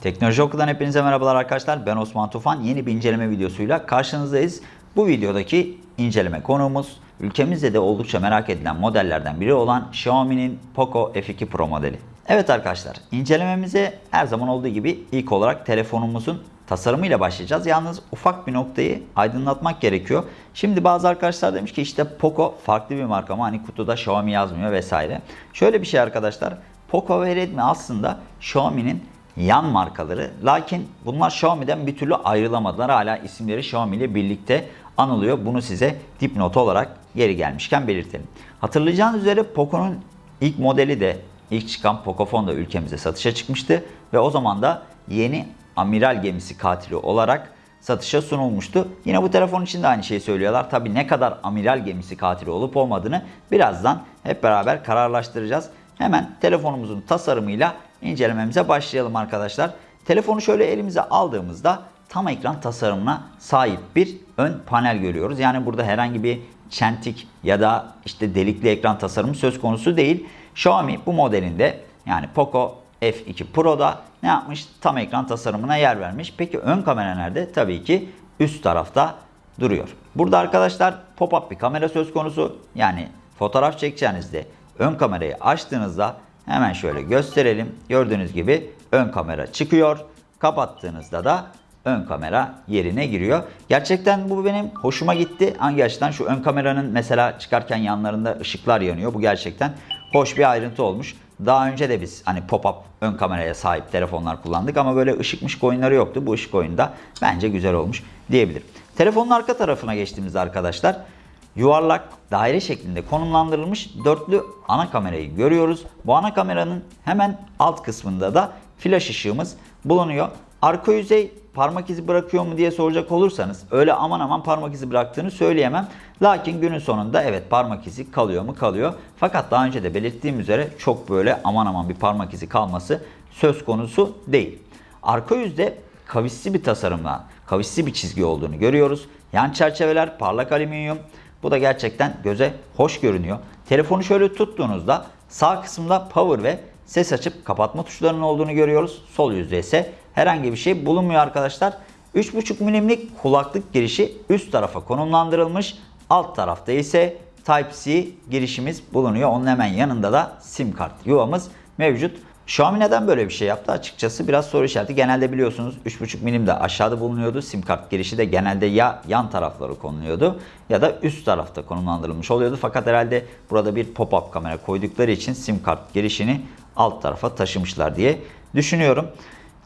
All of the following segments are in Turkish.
Teknoloji Oku'dan hepinize merhabalar arkadaşlar. Ben Osman Tufan. Yeni bir inceleme videosuyla karşınızdayız. Bu videodaki inceleme konuğumuz ülkemizde de oldukça merak edilen modellerden biri olan Xiaomi'nin Poco F2 Pro modeli. Evet arkadaşlar, incelememize her zaman olduğu gibi ilk olarak telefonumuzun tasarımıyla başlayacağız. Yalnız ufak bir noktayı aydınlatmak gerekiyor. Şimdi bazı arkadaşlar demiş ki işte Poco farklı bir marka ama hani kutuda Xiaomi yazmıyor vesaire. Şöyle bir şey arkadaşlar. Poco ve Redmi aslında Xiaomi'nin yan markaları. Lakin bunlar Xiaomi'den bir türlü ayrılamadılar. Hala isimleri Xiaomi ile birlikte anılıyor. Bunu size dipnot olarak geri gelmişken belirtelim. Hatırlayacağınız üzere Poco'nun ilk modeli de ilk çıkan Pocophone da ülkemize satışa çıkmıştı. Ve o zaman da yeni amiral gemisi katili olarak satışa sunulmuştu. Yine bu telefon için de aynı şeyi söylüyorlar. Tabi ne kadar amiral gemisi katili olup olmadığını birazdan hep beraber kararlaştıracağız. Hemen telefonumuzun tasarımıyla incelememize başlayalım arkadaşlar. Telefonu şöyle elimize aldığımızda tam ekran tasarımına sahip bir ön panel görüyoruz. Yani burada herhangi bir çentik ya da işte delikli ekran tasarımı söz konusu değil. Xiaomi bu modelinde yani Poco F2 Pro'da ne yapmış? Tam ekran tasarımına yer vermiş. Peki ön kamera nerede? Tabii ki üst tarafta duruyor. Burada arkadaşlar pop-up bir kamera söz konusu. Yani fotoğraf çekeceğinizde ön kamerayı açtığınızda hemen şöyle gösterelim. Gördüğünüz gibi ön kamera çıkıyor. Kapattığınızda da ön kamera yerine giriyor. Gerçekten bu benim hoşuma gitti. Hangi açıdan? Şu ön kameranın mesela çıkarken yanlarında ışıklar yanıyor. Bu gerçekten hoş bir ayrıntı olmuş. Daha önce de biz hani pop-up ön kameraya sahip telefonlar kullandık ama böyle ışık mışık oyunları yoktu. Bu ışık oyunda bence güzel olmuş diyebilirim. Telefonun arka tarafına geçtiğimizde arkadaşlar yuvarlak daire şeklinde konumlandırılmış dörtlü ana kamerayı görüyoruz. Bu ana kameranın hemen alt kısmında da flash ışığımız bulunuyor. Arka yüzey parmak izi bırakıyor mu diye soracak olursanız öyle aman aman parmak izi bıraktığını söyleyemem. Lakin günün sonunda evet parmak izi kalıyor mu kalıyor. Fakat daha önce de belirttiğim üzere çok böyle aman aman bir parmak izi kalması söz konusu değil. Arka yüzde kavisli bir tasarımla, kavisli bir çizgi olduğunu görüyoruz. Yan çerçeveler parlak alüminyum. Bu da gerçekten göze hoş görünüyor. Telefonu şöyle tuttuğunuzda sağ kısımda power ve ses açıp kapatma tuşlarının olduğunu görüyoruz. Sol yüzde ise herhangi bir şey bulunmuyor arkadaşlar. 3.5 milimlik kulaklık girişi üst tarafa konumlandırılmış. Alt tarafta ise Type-C girişimiz bulunuyor. Onun hemen yanında da sim kart yuvamız mevcut. Xiaomi neden böyle bir şey yaptı? Açıkçası biraz soru işareti. Genelde biliyorsunuz 3.5 milim de aşağıda bulunuyordu. Sim kart girişi de genelde ya yan tarafları konuluyordu ya da üst tarafta konumlandırılmış oluyordu. Fakat herhalde burada bir pop-up kamera koydukları için sim kart girişini alt tarafa taşımışlar diye düşünüyorum.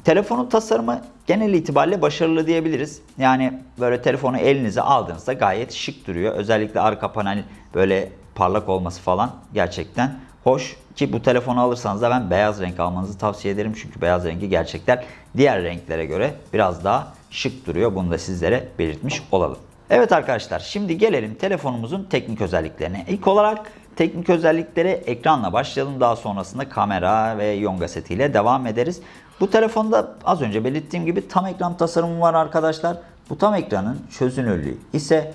Telefonun tasarımı genel itibariyle başarılı diyebiliriz. Yani böyle telefonu elinize aldığınızda gayet şık duruyor. Özellikle arka panel böyle parlak olması falan gerçekten hoş. Ki bu telefonu alırsanız da ben beyaz renk almanızı tavsiye ederim. Çünkü beyaz rengi gerçekten diğer renklere göre biraz daha şık duruyor. Bunu da sizlere belirtmiş olalım. Evet arkadaşlar şimdi gelelim telefonumuzun teknik özelliklerine. İlk olarak teknik özelliklere ekranla başlayalım. Daha sonrasında kamera ve yonga setiyle devam ederiz. Bu telefonda az önce belirttiğim gibi tam ekran tasarımı var arkadaşlar. Bu tam ekranın çözünürlüğü ise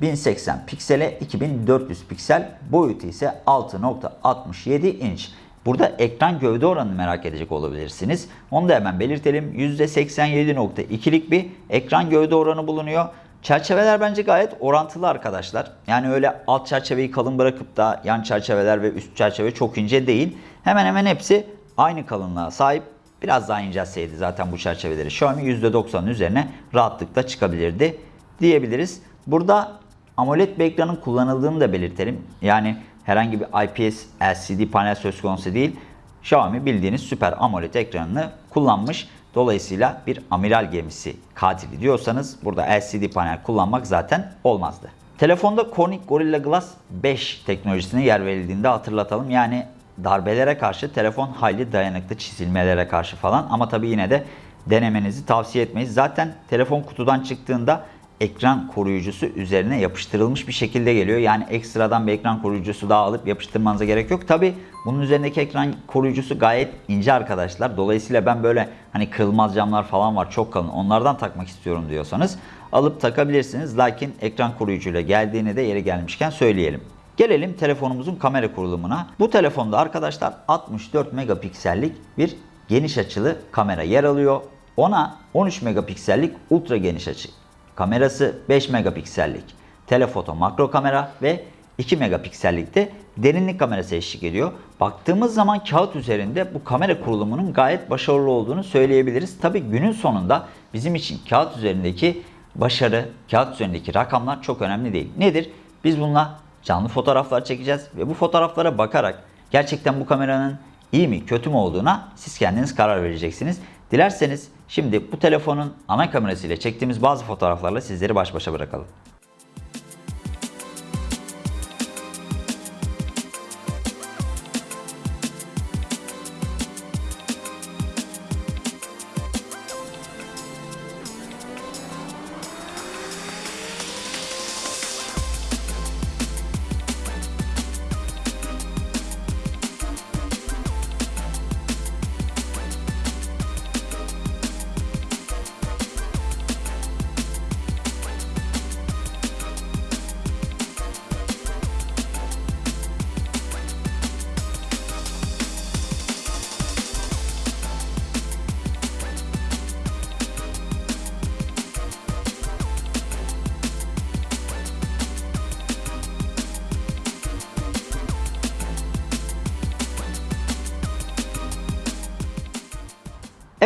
1080 piksele 2400 piksel boyutu ise 6.67 inç. Burada ekran gövde oranını merak edecek olabilirsiniz. Onu da hemen belirtelim. %87.2'lik bir ekran gövde oranı bulunuyor. Çerçeveler bence gayet orantılı arkadaşlar. Yani öyle alt çerçeveyi kalın bırakıp da yan çerçeveler ve üst çerçeve çok ince değil. Hemen hemen hepsi aynı kalınlığa sahip. Biraz daha incelseydi zaten bu çerçeveleri Xiaomi %90'ın üzerine rahatlıkla çıkabilirdi diyebiliriz. Burada AMOLED bir ekranın kullanıldığını da belirtelim. Yani herhangi bir IPS LCD panel söz konusu değil. Xiaomi bildiğiniz süper AMOLED ekranını kullanmış. Dolayısıyla bir amiral gemisi katili diyorsanız burada LCD panel kullanmak zaten olmazdı. Telefonda Corning Gorilla Glass 5 teknolojisine yer verildiğinde hatırlatalım. Yani darbelere karşı telefon hayli dayanıklı çizilmelere karşı falan ama tabi yine de denemenizi tavsiye etmeyiz. Zaten telefon kutudan çıktığında ekran koruyucusu üzerine yapıştırılmış bir şekilde geliyor. Yani ekstradan bir ekran koruyucusu daha alıp yapıştırmanıza gerek yok. Tabi bunun üzerindeki ekran koruyucusu gayet ince arkadaşlar. Dolayısıyla ben böyle hani kırılmaz camlar falan var çok kalın onlardan takmak istiyorum diyorsanız alıp takabilirsiniz. Lakin ekran koruyucuyla geldiğini de yeri gelmişken söyleyelim. Gelelim telefonumuzun kamera kurulumuna. Bu telefonda arkadaşlar 64 megapiksellik bir geniş açılı kamera yer alıyor. Ona 13 megapiksellik ultra geniş açı kamerası, 5 megapiksellik telefoto makro kamera ve 2 megapiksellikte derinlik kamerası eşlik ediyor. Baktığımız zaman kağıt üzerinde bu kamera kurulumunun gayet başarılı olduğunu söyleyebiliriz. Tabi günün sonunda bizim için kağıt üzerindeki başarı, kağıt üzerindeki rakamlar çok önemli değil. Nedir? Biz bununla canlı fotoğraflar çekeceğiz ve bu fotoğraflara bakarak gerçekten bu kameranın iyi mi kötü mü olduğuna siz kendiniz karar vereceksiniz. Dilerseniz şimdi bu telefonun ana kamerası ile çektiğimiz bazı fotoğraflarla sizleri baş başa bırakalım.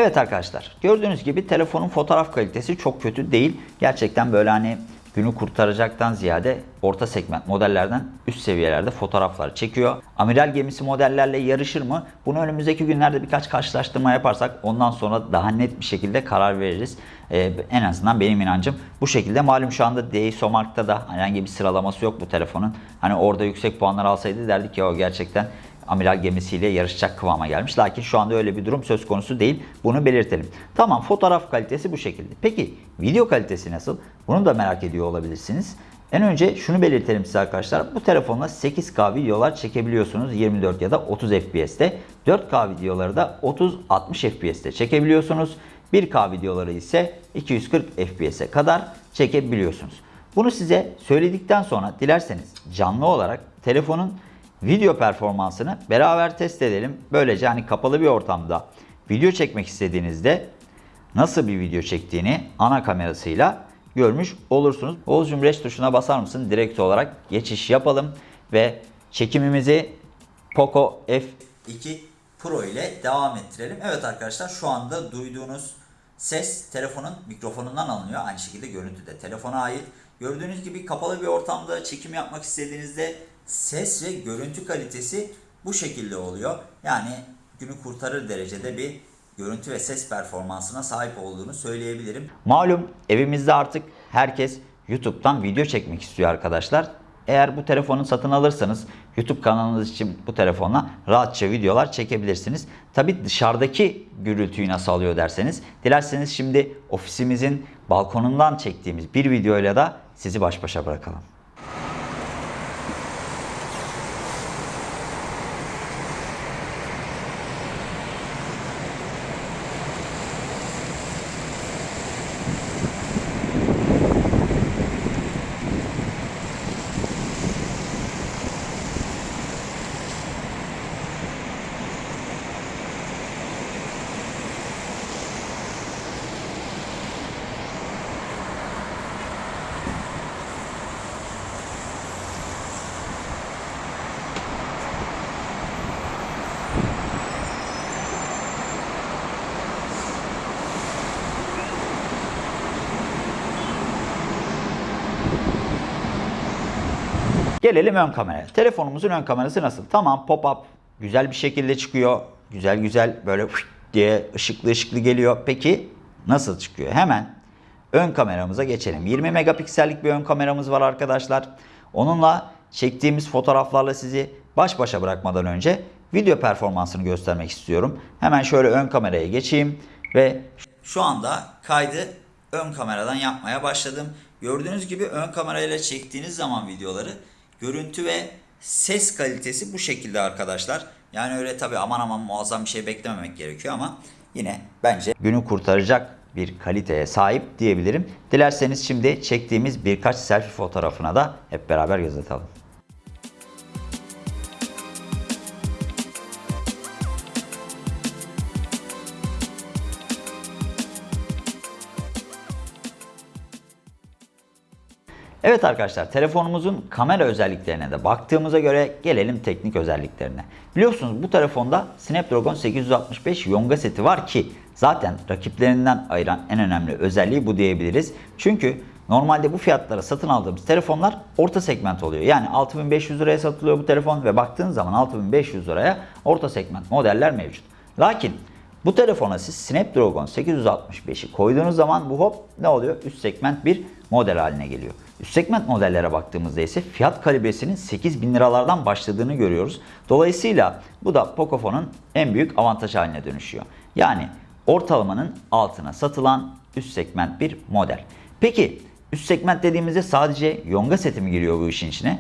Evet arkadaşlar gördüğünüz gibi telefonun fotoğraf kalitesi çok kötü değil. Gerçekten böyle hani günü kurtaracaktan ziyade orta segment modellerden üst seviyelerde fotoğraflar çekiyor. Amiral gemisi modellerle yarışır mı? Bunu önümüzdeki günlerde birkaç karşılaştırma yaparsak ondan sonra daha net bir şekilde karar veririz. Ee, en azından benim inancım bu şekilde. Malum şu anda DxOMark'ta da herhangi bir sıralaması yok bu telefonun. Hani orada yüksek puanlar alsaydı derdik ya o gerçekten amiral gemisiyle yarışacak kıvama gelmiş. Lakin şu anda öyle bir durum söz konusu değil. Bunu belirtelim. Tamam fotoğraf kalitesi bu şekilde. Peki video kalitesi nasıl? Bunu da merak ediyor olabilirsiniz. En önce şunu belirtelim size arkadaşlar. Bu telefonla 8K videolar çekebiliyorsunuz 24 ya da 30 FPS'te. 4K videoları da 30-60 FPS'te çekebiliyorsunuz. 1K videoları ise 240 FPS'e kadar çekebiliyorsunuz. Bunu size söyledikten sonra dilerseniz canlı olarak telefonun video performansını beraber test edelim. Böylece hani kapalı bir ortamda video çekmek istediğinizde nasıl bir video çektiğini ana kamerasıyla görmüş olursunuz. Oğuzcum Reş tuşuna basar mısın? Direkt olarak geçiş yapalım ve çekimimizi Poco F2 Pro ile devam ettirelim. Evet arkadaşlar şu anda duyduğunuz ses telefonun mikrofonundan alınıyor. Aynı şekilde görüntü de telefona ait. Gördüğünüz gibi kapalı bir ortamda çekim yapmak istediğinizde ses ve görüntü kalitesi bu şekilde oluyor. Yani günü kurtarır derecede bir görüntü ve ses performansına sahip olduğunu söyleyebilirim. Malum evimizde artık herkes YouTube'dan video çekmek istiyor arkadaşlar. Eğer bu telefonu satın alırsanız YouTube kanalınız için bu telefonla rahatça videolar çekebilirsiniz. Tabi dışarıdaki gürültüyü nasıl alıyor derseniz dilerseniz şimdi ofisimizin balkonundan çektiğimiz bir videoyla da sizi baş başa bırakalım. Gelelim ön kameraya. Telefonumuzun ön kamerası nasıl? Tamam pop-up güzel bir şekilde çıkıyor. Güzel güzel böyle diye ışıklı ışıklı geliyor. Peki nasıl çıkıyor? Hemen ön kameramıza geçelim. 20 megapiksellik bir ön kameramız var arkadaşlar. Onunla çektiğimiz fotoğraflarla sizi baş başa bırakmadan önce video performansını göstermek istiyorum. Hemen şöyle ön kameraya geçeyim ve şu anda kaydı ön kameradan yapmaya başladım. Gördüğünüz gibi ön kamerayla çektiğiniz zaman videoları Görüntü ve ses kalitesi bu şekilde arkadaşlar. Yani öyle tabi aman aman muazzam bir şey beklememek gerekiyor ama yine bence günü kurtaracak bir kaliteye sahip diyebilirim. Dilerseniz şimdi çektiğimiz birkaç selfie fotoğrafına da hep beraber göz atalım. Evet arkadaşlar telefonumuzun kamera özelliklerine de baktığımıza göre gelelim teknik özelliklerine. Biliyorsunuz bu telefonda Snapdragon 865 Yonga seti var ki zaten rakiplerinden ayıran en önemli özelliği bu diyebiliriz. Çünkü normalde bu fiyatlara satın aldığımız telefonlar orta segment oluyor. Yani 6500 liraya satılıyor bu telefon ve baktığınız zaman 6500 liraya orta segment modeller mevcut. Lakin bu telefona siz Snapdragon 865'i koyduğunuz zaman bu hop ne oluyor? Üst segment bir model haline geliyor. Üst segment modellere baktığımızda ise fiyat kalibresinin 8000 liralardan başladığını görüyoruz. Dolayısıyla bu da Pocofone'un en büyük avantaj haline dönüşüyor. Yani ortalamanın altına satılan üst segment bir model. Peki üst segment dediğimizde sadece Yonga seti mi giriyor bu işin içine?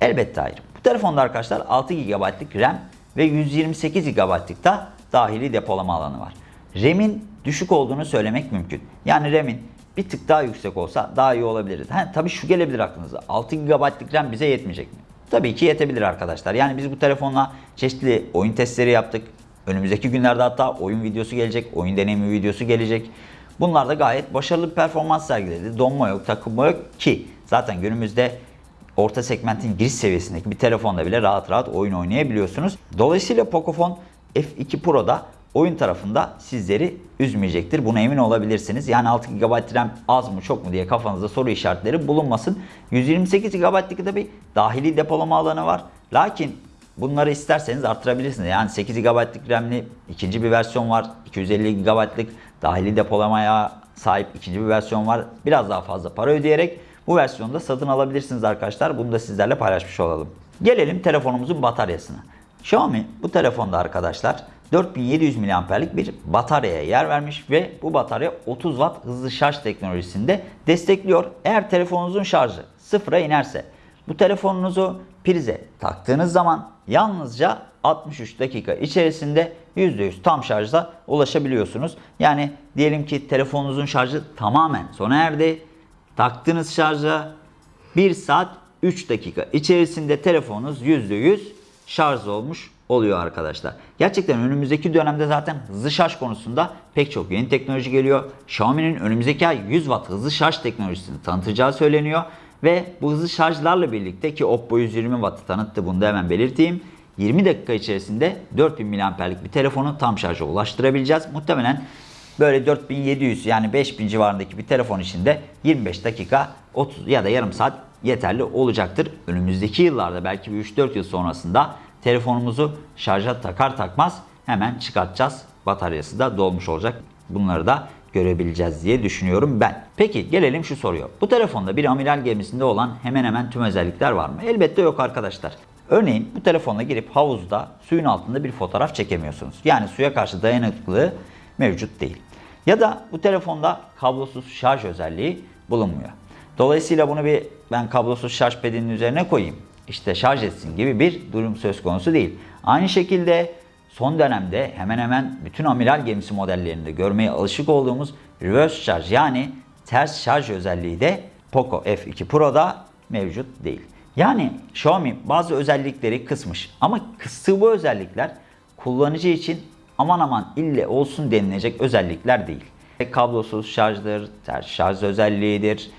Elbette hayır. Bu telefonda arkadaşlar 6 GB'lık RAM ve 128 GB'lık da dahili depolama alanı var. RAM'in düşük olduğunu söylemek mümkün. Yani RAM'in bir tık daha yüksek olsa daha iyi olabilirdi. Ha, tabii şu gelebilir aklınıza. 6 GB'lık RAM bize yetmeyecek mi? Tabii ki yetebilir arkadaşlar. Yani biz bu telefonla çeşitli oyun testleri yaptık. Önümüzdeki günlerde hatta oyun videosu gelecek, oyun deneyimi videosu gelecek. Bunlar da gayet başarılı bir performans sergiledi. Donma yok, takılma yok ki zaten günümüzde orta segmentin giriş seviyesindeki bir telefonda bile rahat rahat oyun oynayabiliyorsunuz. Dolayısıyla Pocophone F2 Pro'da oyun tarafında sizleri üzmeyecektir. Buna emin olabilirsiniz. Yani 6 GB RAM az mı çok mu diye kafanızda soru işaretleri bulunmasın. 128 GB'lık da bir dahili depolama alanı var. Lakin bunları isterseniz artırabilirsiniz. Yani 8 GB'lık RAM'li ikinci bir versiyon var. 250 GB'lık dahili depolamaya sahip ikinci bir versiyon var. Biraz daha fazla para ödeyerek bu versiyonu da satın alabilirsiniz arkadaşlar. Bunu da sizlerle paylaşmış olalım. Gelelim telefonumuzun bataryasına. Xiaomi bu telefonda arkadaşlar 4700 mAh'lik bir bataryaya yer vermiş ve bu batarya 30 Watt hızlı şarj teknolojisinde destekliyor. Eğer telefonunuzun şarjı sıfıra inerse bu telefonunuzu prize taktığınız zaman yalnızca 63 dakika içerisinde %100 tam şarjda ulaşabiliyorsunuz. Yani diyelim ki telefonunuzun şarjı tamamen sona erdi. Taktığınız şarja 1 saat 3 dakika içerisinde telefonunuz %100 şarj olmuş oluyor arkadaşlar. Gerçekten önümüzdeki dönemde zaten hızlı şarj konusunda pek çok yeni teknoloji geliyor. Xiaomi'nin önümüzdeki ay 100 Watt hızlı şarj teknolojisini tanıtacağı söyleniyor. Ve bu hızlı şarjlarla birlikte ki Oppo 120 Watt'ı tanıttı bunu da hemen belirteyim. 20 dakika içerisinde 4000 mAh'lik bir telefonu tam şarja ulaştırabileceğiz. Muhtemelen böyle 4700 yani 5000 civarındaki bir telefon içinde 25 dakika 30 ya da yarım saat yeterli olacaktır. Önümüzdeki yıllarda belki bir 3-4 yıl sonrasında telefonumuzu şarja takar takmaz hemen çıkartacağız. Bataryası da dolmuş olacak. Bunları da görebileceğiz diye düşünüyorum ben. Peki gelelim şu soruya. Bu telefonda bir amiral gemisinde olan hemen hemen tüm özellikler var mı? Elbette yok arkadaşlar. Örneğin bu telefonla girip havuzda suyun altında bir fotoğraf çekemiyorsunuz. Yani suya karşı dayanıklılığı mevcut değil. Ya da bu telefonda kablosuz şarj özelliği bulunmuyor. Dolayısıyla bunu bir ben kablosuz şarj pedinin üzerine koyayım. İşte şarj etsin gibi bir durum söz konusu değil. Aynı şekilde son dönemde hemen hemen bütün amiral gemisi modellerinde görmeye alışık olduğumuz reverse charge yani ters şarj özelliği de Poco F2 Pro'da mevcut değil. Yani Xiaomi bazı özellikleri kısmış ama kıstığı bu özellikler kullanıcı için aman aman ille olsun denilecek özellikler değil. Kablosuz şarjdır, ters şarj özelliğidir,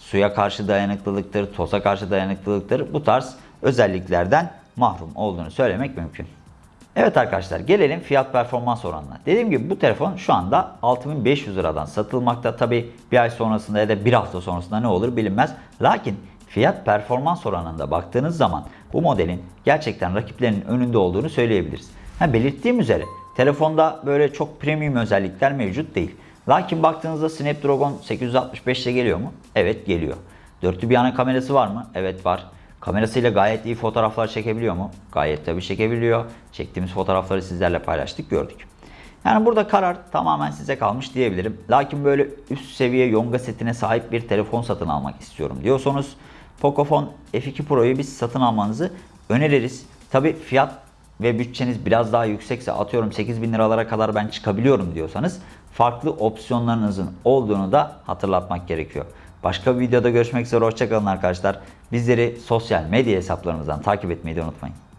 suya karşı dayanıklılıktır, toza karşı dayanıklılıktır. Bu tarz özelliklerden mahrum olduğunu söylemek mümkün. Evet arkadaşlar gelelim fiyat performans oranına. Dediğim gibi bu telefon şu anda 6500 liradan satılmakta. Tabi bir ay sonrasında ya da bir hafta sonrasında ne olur bilinmez. Lakin fiyat performans oranında baktığınız zaman bu modelin gerçekten rakiplerinin önünde olduğunu söyleyebiliriz. Ha, belirttiğim üzere telefonda böyle çok premium özellikler mevcut değil. Lakin baktığınızda Snapdragon 865 ile geliyor mu? Evet geliyor. Dörtlü bir ana kamerası var mı? Evet var. Kamerasıyla gayet iyi fotoğraflar çekebiliyor mu? Gayet tabii çekebiliyor. Çektiğimiz fotoğrafları sizlerle paylaştık, gördük. Yani burada karar tamamen size kalmış diyebilirim. Lakin böyle üst seviye Yonga setine sahip bir telefon satın almak istiyorum diyorsanız Pocophone F2 Pro'yu biz satın almanızı öneririz. Tabii fiyat ve bütçeniz biraz daha yüksekse atıyorum 8000 liralara kadar ben çıkabiliyorum diyorsanız farklı opsiyonlarınızın olduğunu da hatırlatmak gerekiyor. Başka bir videoda görüşmek üzere hoşçakalın arkadaşlar. Bizleri sosyal medya hesaplarımızdan takip etmeyi de unutmayın.